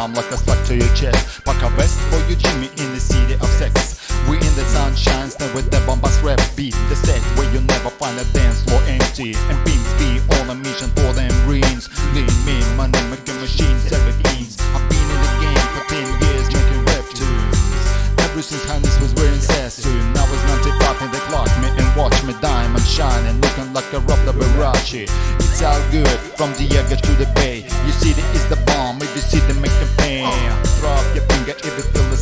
eardrum like a slug to your chest. Pack a vest for you Jimmy in the city of sex. We in the sunshine, stand with the bombast rap beat The set where you never find a dance floor empty. And beams be on a mission for them greens. Lean mean, money making machine, seven keys I've been in the game for 10 years making rap tunes. Ever since Hannes was wearing Sassoon I was 95 in the clock, me and watch me diamond shining like a Rob Liberace It's all good, from the Diego to the Bay. You see the is the bomb, if you see the make them pain. Throw up your finger if you feel the